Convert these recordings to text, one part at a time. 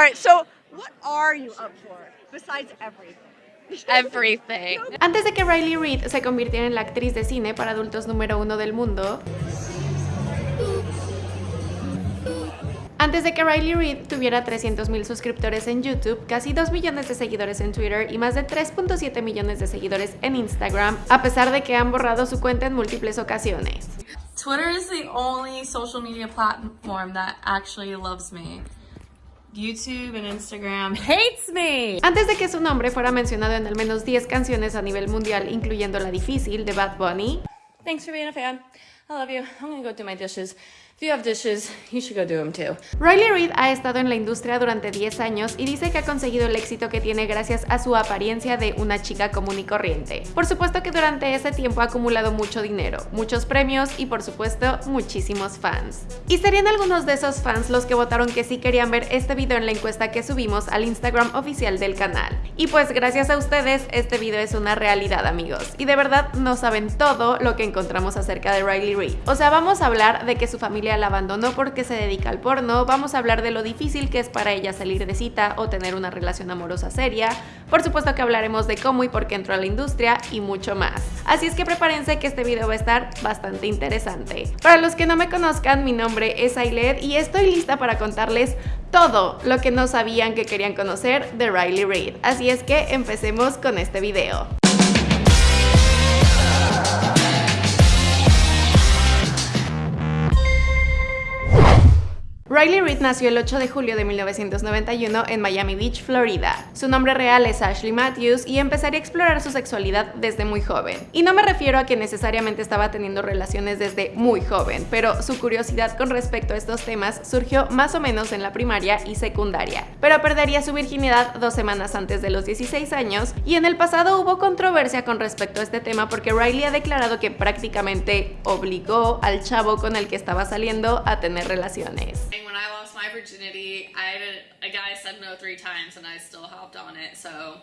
All right, so what are you up for besides everything? Everything. Antes de que Riley Reid se convirtiera en la actriz de cine para adultos número uno del mundo, Antes de que Riley Reid tuviera 300.000 suscriptores en YouTube, casi 2 millones de seguidores en Twitter y más de 3.7 millones de seguidores en Instagram, a pesar de que han borrado su cuenta en múltiples ocasiones. Twitter is the only social media platform that actually loves me. YouTube and Instagram hates me. Antes de que su nombre fuera mencionado en al menos 10 canciones a nivel mundial, incluyendo La Difícil de Bad Bunny, Thanks for being a fan. I love you. I'm gonna go do my dishes. If you have dishes, you should go do them too. Riley Reid ha estado en la industria durante 10 años y dice que ha conseguido el éxito que tiene gracias a su apariencia de una chica común y corriente. Por supuesto que durante ese tiempo ha acumulado mucho dinero, muchos premios y por supuesto muchísimos fans. Y serían algunos de esos fans los que votaron que sí querían ver este video en la encuesta que subimos al Instagram oficial del canal. Y pues gracias a ustedes este video es una realidad amigos. Y de verdad no saben todo lo que encontramos acerca de Riley Reid. O sea, vamos a hablar de que su familia la abandonó porque se dedica al porno, vamos a hablar de lo difícil que es para ella salir de cita o tener una relación amorosa seria, por supuesto que hablaremos de cómo y por qué entró a la industria y mucho más. Así es que prepárense que este video va a estar bastante interesante. Para los que no me conozcan, mi nombre es Ailet y estoy lista para contarles todo lo que no sabían que querían conocer de Riley Reid. Así es que empecemos con este video. Riley Reid nació el 8 de julio de 1991 en Miami Beach, Florida. Su nombre real es Ashley Matthews y empezaría a explorar su sexualidad desde muy joven. Y no me refiero a que necesariamente estaba teniendo relaciones desde muy joven, pero su curiosidad con respecto a estos temas surgió más o menos en la primaria y secundaria. Pero perdería su virginidad dos semanas antes de los 16 años y en el pasado hubo controversia con respecto a este tema porque Riley ha declarado que prácticamente obligó al chavo con el que estaba saliendo a tener relaciones. My virginity, I had a, a guy said no three times and I still hopped on it, so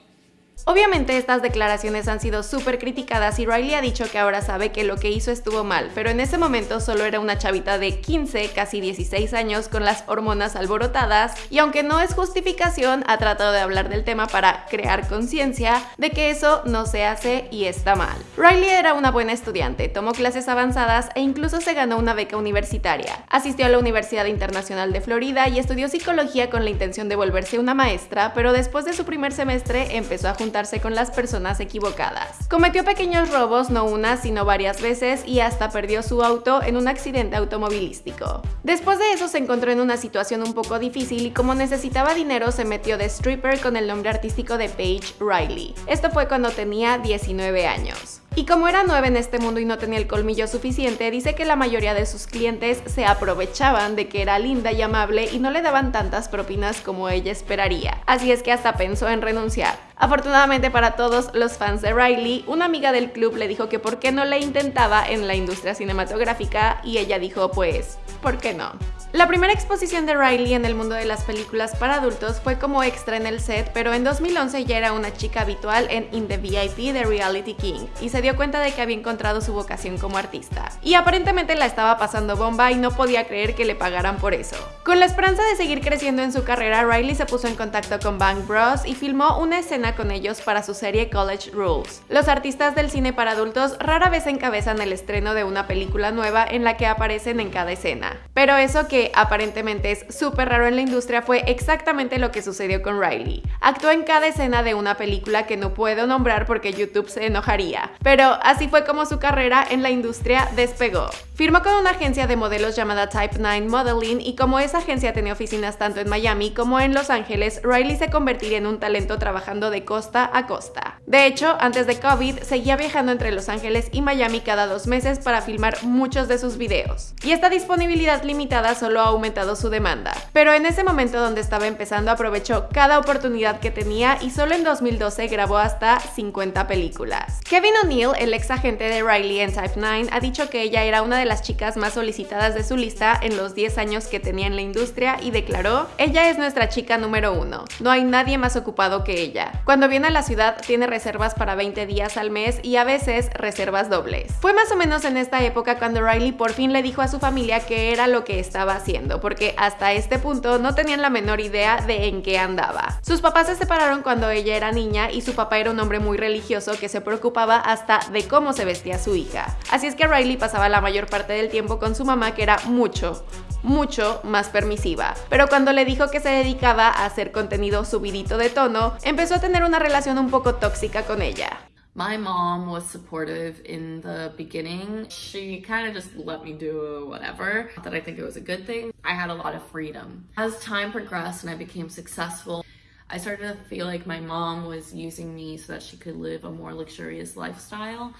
Obviamente estas declaraciones han sido súper criticadas y Riley ha dicho que ahora sabe que lo que hizo estuvo mal, pero en ese momento solo era una chavita de 15, casi 16 años con las hormonas alborotadas y aunque no es justificación, ha tratado de hablar del tema para crear conciencia de que eso no se hace y está mal. Riley era una buena estudiante, tomó clases avanzadas e incluso se ganó una beca universitaria. Asistió a la Universidad Internacional de Florida y estudió psicología con la intención de volverse una maestra, pero después de su primer semestre empezó a juntar con las personas equivocadas. Cometió pequeños robos no una sino varias veces y hasta perdió su auto en un accidente automovilístico. Después de eso se encontró en una situación un poco difícil y como necesitaba dinero se metió de stripper con el nombre artístico de Paige Riley. Esto fue cuando tenía 19 años. Y como era nueva en este mundo y no tenía el colmillo suficiente, dice que la mayoría de sus clientes se aprovechaban de que era linda y amable y no le daban tantas propinas como ella esperaría. Así es que hasta pensó en renunciar. Afortunadamente para todos los fans de Riley, una amiga del club le dijo que por qué no le intentaba en la industria cinematográfica y ella dijo pues, ¿por qué no? La primera exposición de Riley en el mundo de las películas para adultos fue como extra en el set, pero en 2011 ya era una chica habitual en In the VIP de Reality King y se dio cuenta de que había encontrado su vocación como artista. Y aparentemente la estaba pasando bomba y no podía creer que le pagaran por eso. Con la esperanza de seguir creciendo en su carrera, Riley se puso en contacto con Bang Bros y filmó una escena con ellos para su serie College Rules. Los artistas del cine para adultos rara vez encabezan el estreno de una película nueva en la que aparecen en cada escena. Pero eso que aparentemente es súper raro en la industria fue exactamente lo que sucedió con Riley. Actuó en cada escena de una película que no puedo nombrar porque YouTube se enojaría, pero así fue como su carrera en la industria despegó. Firmó con una agencia de modelos llamada Type 9 Modeling y como esa agencia tenía oficinas tanto en Miami como en Los Ángeles, Riley se convertiría en un talento trabajando de costa a costa. De hecho, antes de COVID, seguía viajando entre Los Ángeles y Miami cada dos meses para filmar muchos de sus videos. Y esta disponibilidad limitada solo ha aumentado su demanda. Pero en ese momento donde estaba empezando aprovechó cada oportunidad que tenía y solo en 2012 grabó hasta 50 películas. Kevin O'Neill, el ex agente de Riley en Type 9, ha dicho que ella era una de las chicas más solicitadas de su lista en los 10 años que tenía en la industria y declaró, ella es nuestra chica número uno, no hay nadie más ocupado que ella. Cuando viene a la ciudad tiene reservas para 20 días al mes y a veces reservas dobles. Fue más o menos en esta época cuando Riley por fin le dijo a su familia que era lo que estaba haciendo, porque hasta este punto no tenían la menor idea de en qué andaba. Sus papás se separaron cuando ella era niña y su papá era un hombre muy religioso que se preocupaba hasta de cómo se vestía su hija. Así es que Riley pasaba la mayor parte del tiempo con su mamá que era mucho, mucho más permisiva. Pero cuando le dijo que se dedicaba a hacer contenido subidito de tono, empezó a tener una relación un poco tóxica con ella. My mom was supportive in the beginning. She kind of just let me do whatever. That I think it was a good thing. I had a lot of freedom. As time progressed and I became successful, I started to feel like my mom was using me so that she could live a more luxurious lifestyle.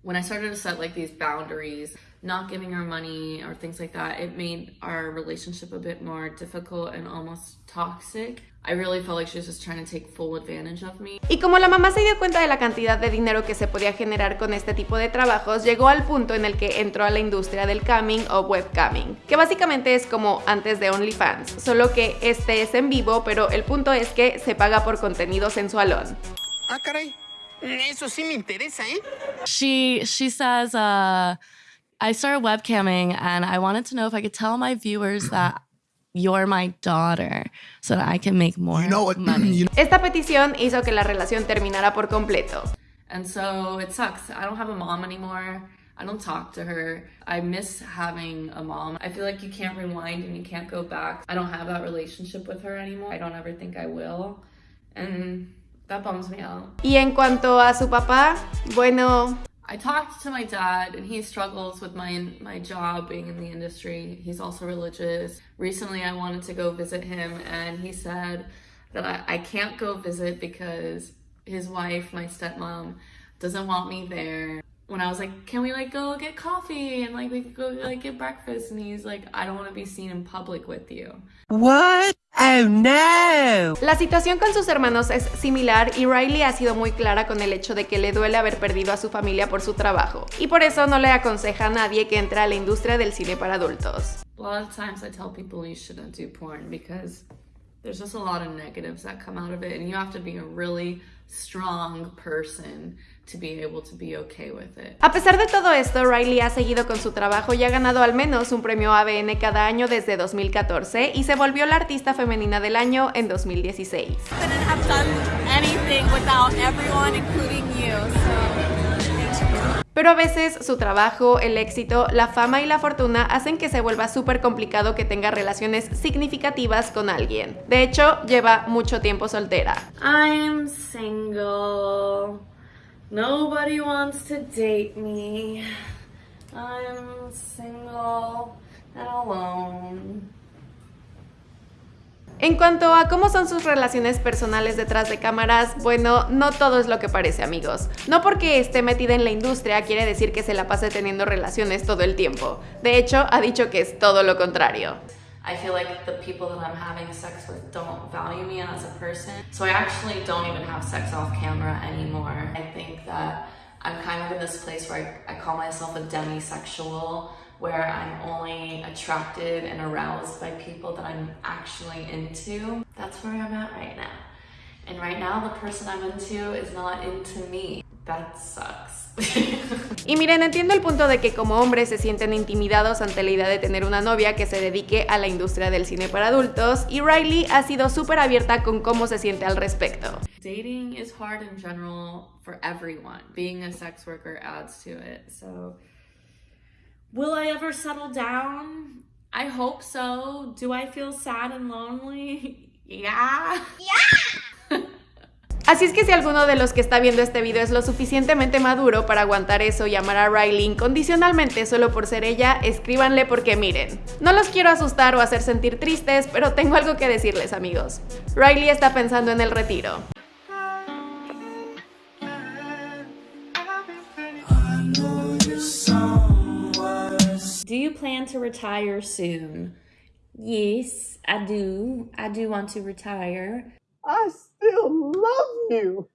When I started to set like these boundaries, not giving her money or things like that, it made our relationship a bit more difficult and almost toxic. I really felt like she was just trying to take full advantage of me. Y como la mamá se dio cuenta de la cantidad de dinero que se podía generar con este tipo de trabajos, llegó al punto en el que entró a la industria del camming o webcamming, que básicamente es como antes de OnlyFans, solo que este es en vivo, pero el punto es que se paga por contenido sensualón. Ah, caray. Eso sí me interesa, ¿eh? She she says, uh, I started webcamming and I wanted to know if I could tell my viewers that you're my daughter so that I can make more You know what? money. You know Esta petición hizo que la relación terminara por completo. And so it sucks. I don't have a mom anymore. I don't talk to her. I miss having a mom. I feel like you can't rewind and you can't go back. I don't have that relationship with her anymore. I don't ever think I will. And that bums me out. Y en cuanto a su papá, bueno, I talked to my dad and he struggles with my my job being in the industry. He's also religious. Recently I wanted to go visit him and he said that I, I can't go visit because his wife, my stepmom, doesn't want me there. When I was like, can we like go get coffee and like we could go like get breakfast and he's like, I don't want to be seen in public with you. What? Oh no! La situación con sus hermanos es similar y Riley ha sido muy clara con el hecho de que le duele haber perdido a su familia por su trabajo, y por eso no le aconseja a nadie que entre a la industria del cine para adultos. A lot of times I tell people you shouldn't do porn because there's just a lot of negatives that come out of it and you have to be a really strong person to be able to be okay with it. A pesar de todo esto, Riley ha seguido con su trabajo y ha ganado al menos un premio ABN cada año desde 2014 y se volvió la artista femenina del año en 2016. couldn't have done anything without everyone, including you. So, thank you. Pero a veces su trabajo, el éxito, la fama y la fortuna hacen que se vuelva súper complicado que tenga relaciones significativas con alguien. De hecho, lleva mucho tiempo soltera. I'm single. Nobody wants to date me. I'm single and alone. En cuanto a cómo son sus relaciones personales detrás de cámaras, bueno, no todo es lo que parece amigos. No porque esté metida en la industria quiere decir que se la pase teniendo relaciones todo el tiempo. De hecho, ha dicho que es todo lo contrario. I feel like the people that I'm having sex with don't value me as a person. So I actually don't even have sex off camera anymore. I think that I'm kind of in this place where I, I call myself a demisexual, where I'm only attracted and aroused by people that I'm actually into. That's where I'm at right now. And right now, the person I'm into is not into me. That sucks. Y miren, entiendo el punto de que como hombres se sienten intimidados ante la idea de tener una novia que se dedique a la industria del cine para adultos y Riley ha sido súper abierta con cómo se siente al respecto. Dating is hard in general for everyone. Being a sex worker adds to it. So, will I ever settle down? I hope so. Do I feel sad and lonely? Yeah. Así es que si alguno de los que está viendo este video es lo suficientemente maduro para aguantar eso y amar a Riley incondicionalmente solo por ser ella, escríbanle porque miren, no los quiero asustar o hacer sentir tristes, pero tengo algo que decirles amigos. Riley está pensando en el retiro. Do you plan to retire soon? Yes, I do. I do want to retire. I still love you.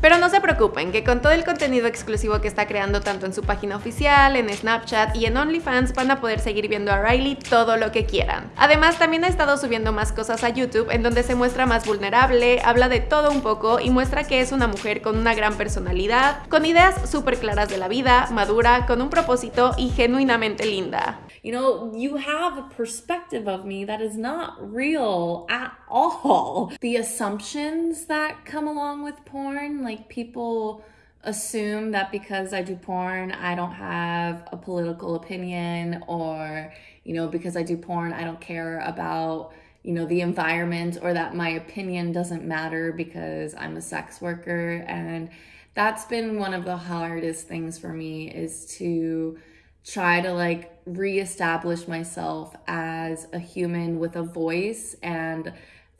Pero no se preocupen, que con todo el contenido exclusivo que está creando tanto en su página oficial, en Snapchat y en OnlyFans van a poder seguir viendo a Riley todo lo que quieran. Además, también ha estado subiendo más cosas a YouTube en donde se muestra más vulnerable, habla de todo un poco y muestra que es una mujer con una gran personalidad, con ideas súper claras de la vida, madura, con un propósito y genuinamente linda. You know, you have a perspective of me that is not real at all. The assumptions that come along with porn, like people assume that because I do porn, I don't have a political opinion or, you know, because I do porn, I don't care about, you know, the environment or that my opinion doesn't matter because I'm a sex worker. And that's been one of the hardest things for me is to try to like reestablish myself as a human with a voice and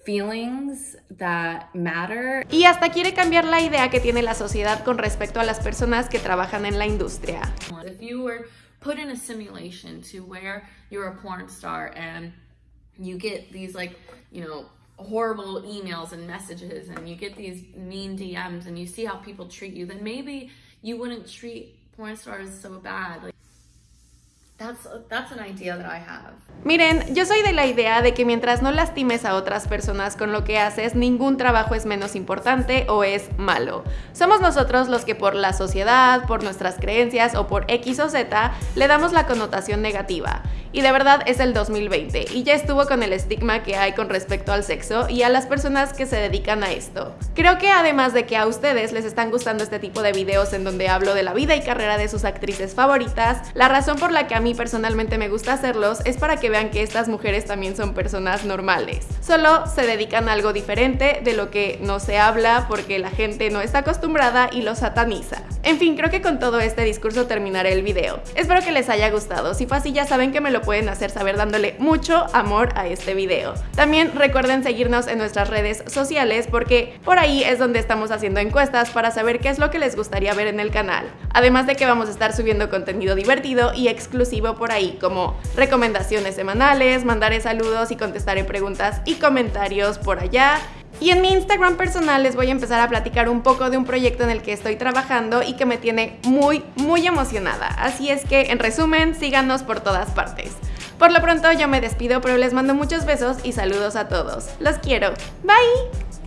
feelings that matter. Y hasta quiere cambiar la idea que tiene la sociedad con respecto a las personas que trabajan en la industria. If you were put in a simulation to where you're a porn star and you get these like, you know, horrible emails and messages and you get these mean DMs and you see how people treat you, then maybe you wouldn't treat porn stars so bad. Like, that's, that's an idea that I have. Miren, yo soy de la idea de que mientras no lastimes a otras personas con lo que haces, ningún trabajo es menos importante o es malo. Somos nosotros los que por la sociedad, por nuestras creencias o por X o Z le damos la connotación negativa. Y de verdad es el 2020 y ya estuvo con el estigma que hay con respecto al sexo y a las personas que se dedican a esto. Creo que además de que a ustedes les están gustando este tipo de videos en donde hablo de la vida y carrera de sus actrices favoritas, la razón por la que a mí personalmente me gusta hacerlos es para que vean que estas mujeres también son personas normales. Solo se dedican a algo diferente de lo que no se habla porque la gente no está acostumbrada y lo sataniza. En fin, creo que con todo este discurso terminaré el video. Espero que les haya gustado. Si fue así ya saben que me lo pueden hacer saber dándole mucho amor a este video. También recuerden seguirnos en nuestras redes sociales porque por ahí es donde estamos haciendo encuestas para saber qué es lo que les gustaría ver en el canal. Además de que vamos a estar subiendo contenido divertido y exclusivo por ahí como recomendaciones semanales, mandaré saludos y contestaré preguntas y comentarios por allá. Y en mi Instagram personal les voy a empezar a platicar un poco de un proyecto en el que estoy trabajando y que me tiene muy, muy emocionada. Así es que, en resumen, síganos por todas partes. Por lo pronto yo me despido, pero les mando muchos besos y saludos a todos. Los quiero. Bye.